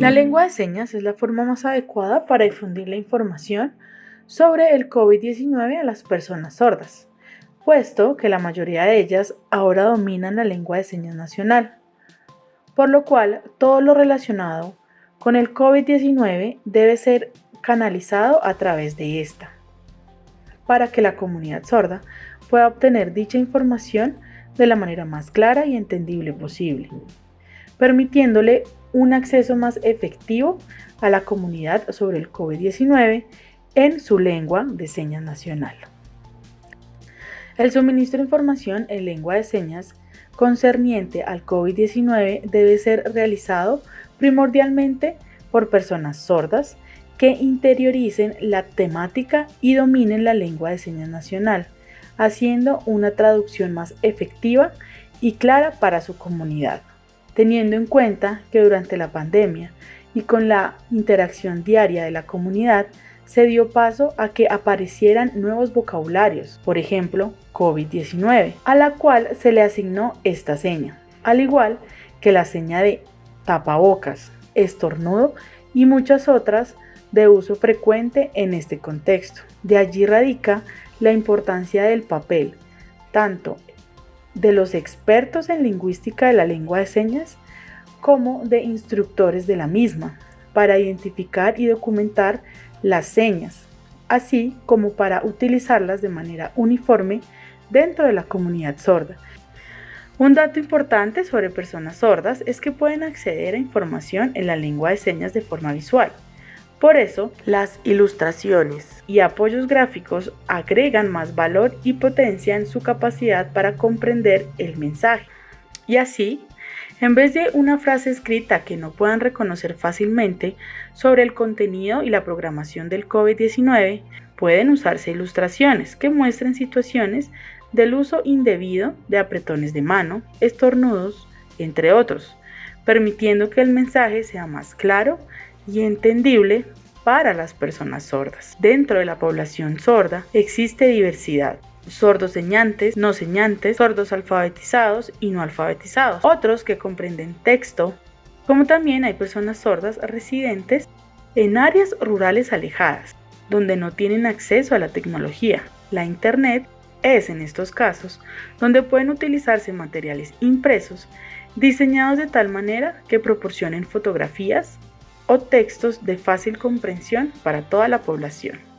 La lengua de señas es la forma más adecuada para difundir la información sobre el COVID-19 a las personas sordas, puesto que la mayoría de ellas ahora dominan la lengua de señas nacional, por lo cual todo lo relacionado con el COVID-19 debe ser canalizado a través de esta, para que la comunidad sorda pueda obtener dicha información de la manera más clara y entendible posible, permitiéndole un acceso más efectivo a la comunidad sobre el COVID-19 en su lengua de señas nacional. El suministro de información en lengua de señas concerniente al COVID-19 debe ser realizado primordialmente por personas sordas que interioricen la temática y dominen la lengua de señas nacional, haciendo una traducción más efectiva y clara para su comunidad teniendo en cuenta que durante la pandemia y con la interacción diaria de la comunidad se dio paso a que aparecieran nuevos vocabularios, por ejemplo, COVID-19, a la cual se le asignó esta seña, al igual que la seña de tapabocas, estornudo y muchas otras de uso frecuente en este contexto. De allí radica la importancia del papel, tanto de los expertos en lingüística de la lengua de señas como de instructores de la misma, para identificar y documentar las señas, así como para utilizarlas de manera uniforme dentro de la comunidad sorda. Un dato importante sobre personas sordas es que pueden acceder a información en la lengua de señas de forma visual. Por eso, las ilustraciones y apoyos gráficos agregan más valor y potencia en su capacidad para comprender el mensaje. Y así, en vez de una frase escrita que no puedan reconocer fácilmente sobre el contenido y la programación del COVID-19, pueden usarse ilustraciones que muestren situaciones del uso indebido de apretones de mano, estornudos, entre otros, permitiendo que el mensaje sea más claro y entendible para las personas sordas. Dentro de la población sorda existe diversidad. Sordos señantes, no señantes, sordos alfabetizados y no alfabetizados. Otros que comprenden texto, como también hay personas sordas residentes en áreas rurales alejadas, donde no tienen acceso a la tecnología. La Internet es en estos casos donde pueden utilizarse materiales impresos diseñados de tal manera que proporcionen fotografías, o textos de fácil comprensión para toda la población.